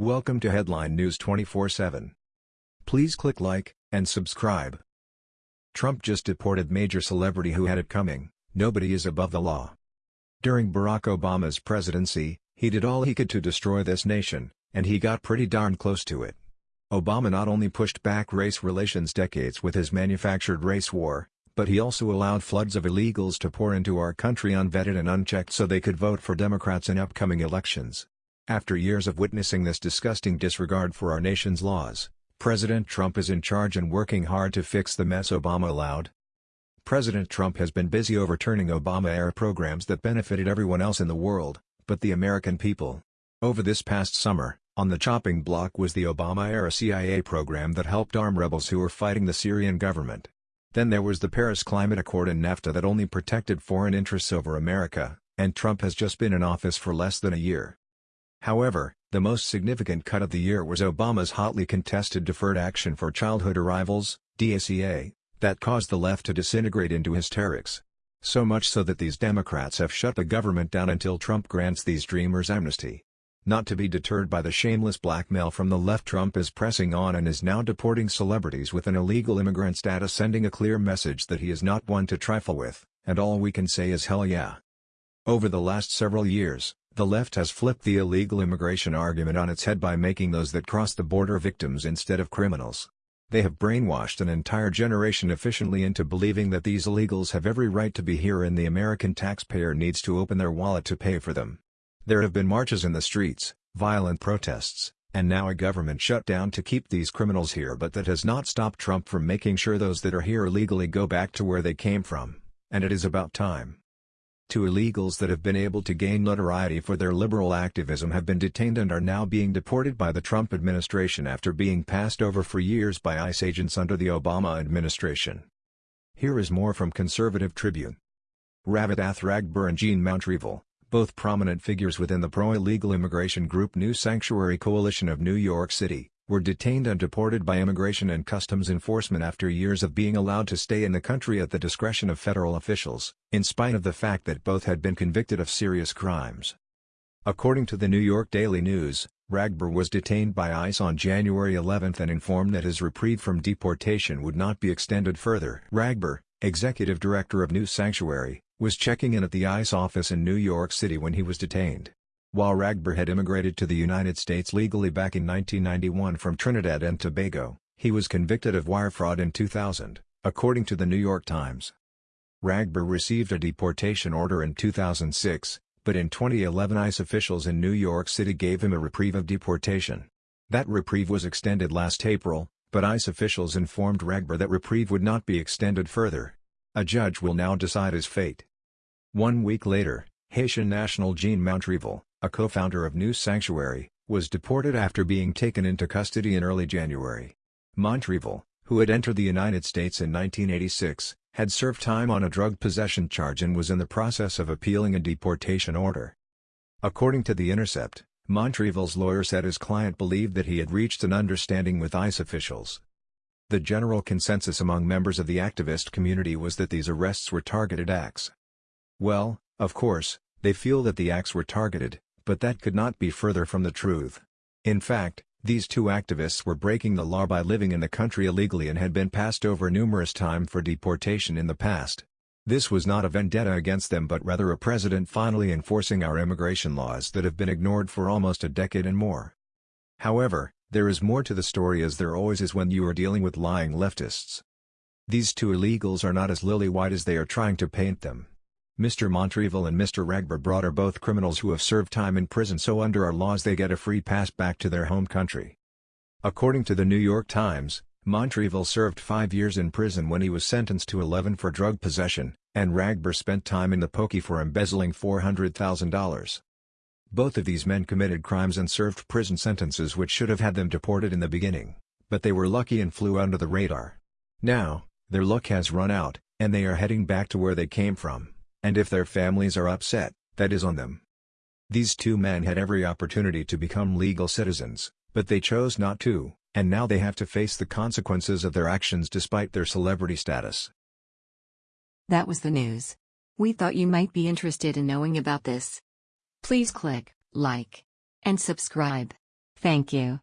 Welcome to Headline News 24/7. Please click like and subscribe. Trump just deported major celebrity who had it coming. Nobody is above the law. During Barack Obama's presidency, he did all he could to destroy this nation, and he got pretty darn close to it. Obama not only pushed back race relations decades with his manufactured race war, but he also allowed floods of illegals to pour into our country unvetted and unchecked so they could vote for Democrats in upcoming elections. After years of witnessing this disgusting disregard for our nation's laws, President Trump is in charge and working hard to fix the mess Obama allowed. President Trump has been busy overturning Obama-era programs that benefited everyone else in the world, but the American people. Over this past summer, on the chopping block was the Obama-era CIA program that helped arm rebels who were fighting the Syrian government. Then there was the Paris Climate Accord and NAFTA that only protected foreign interests over America, and Trump has just been in office for less than a year. However, the most significant cut of the year was Obama's hotly contested Deferred Action for Childhood Arrivals DACA, that caused the left to disintegrate into hysterics. So much so that these Democrats have shut the government down until Trump grants these dreamers amnesty. Not to be deterred by the shameless blackmail from the left Trump is pressing on and is now deporting celebrities with an illegal immigrant status sending a clear message that he is not one to trifle with, and all we can say is hell yeah. Over the last several years, the left has flipped the illegal immigration argument on its head by making those that cross the border victims instead of criminals. They have brainwashed an entire generation efficiently into believing that these illegals have every right to be here and the American taxpayer needs to open their wallet to pay for them. There have been marches in the streets, violent protests, and now a government shutdown to keep these criminals here but that has not stopped Trump from making sure those that are here illegally go back to where they came from, and it is about time. Two illegals that have been able to gain notoriety for their liberal activism have been detained and are now being deported by the Trump administration after being passed over for years by ICE agents under the Obama administration. Here is more from Conservative Tribune. Ravitath Ragbir and Jean Montrevil, both prominent figures within the pro-illegal immigration group New Sanctuary Coalition of New York City, were detained and deported by Immigration and Customs Enforcement after years of being allowed to stay in the country at the discretion of federal officials, in spite of the fact that both had been convicted of serious crimes. According to the New York Daily News, Ragbir was detained by ICE on January 11 and informed that his reprieve from deportation would not be extended further. Ragbir, executive director of New Sanctuary, was checking in at the ICE office in New York City when he was detained. While Ragbir had immigrated to the United States legally back in 1991 from Trinidad and Tobago, he was convicted of wire fraud in 2000, according to the New York Times. Ragbir received a deportation order in 2006, but in 2011 ICE officials in New York City gave him a reprieve of deportation. That reprieve was extended last April, but ICE officials informed Ragbir that reprieve would not be extended further. A judge will now decide his fate. One week later, Haitian national Jean Montrevil, a co-founder of New Sanctuary, was deported after being taken into custody in early January. Montrevil, who had entered the United States in 1986, had served time on a drug possession charge and was in the process of appealing a deportation order. According to The Intercept, Montrevil's lawyer said his client believed that he had reached an understanding with ICE officials. The general consensus among members of the activist community was that these arrests were targeted acts. Well, of course, they feel that the acts were targeted, but that could not be further from the truth. In fact, these two activists were breaking the law by living in the country illegally and had been passed over numerous times for deportation in the past. This was not a vendetta against them but rather a president finally enforcing our immigration laws that have been ignored for almost a decade and more. However, there is more to the story as there always is when you are dealing with lying leftists. These two illegals are not as lily-white as they are trying to paint them. Mr. Montrevil and Mr. Ragbir are both criminals who have served time in prison so under our laws they get a free pass back to their home country. According to the New York Times, Montrevil served five years in prison when he was sentenced to 11 for drug possession, and Ragbir spent time in the pokey for embezzling $400,000. Both of these men committed crimes and served prison sentences which should have had them deported in the beginning, but they were lucky and flew under the radar. Now, their luck has run out, and they are heading back to where they came from. And if their families are upset, that is on them. These two men had every opportunity to become legal citizens, but they chose not to, and now they have to face the consequences of their actions despite their celebrity status. That was the news. We thought you might be interested in knowing about this. Please click like and subscribe. Thank you.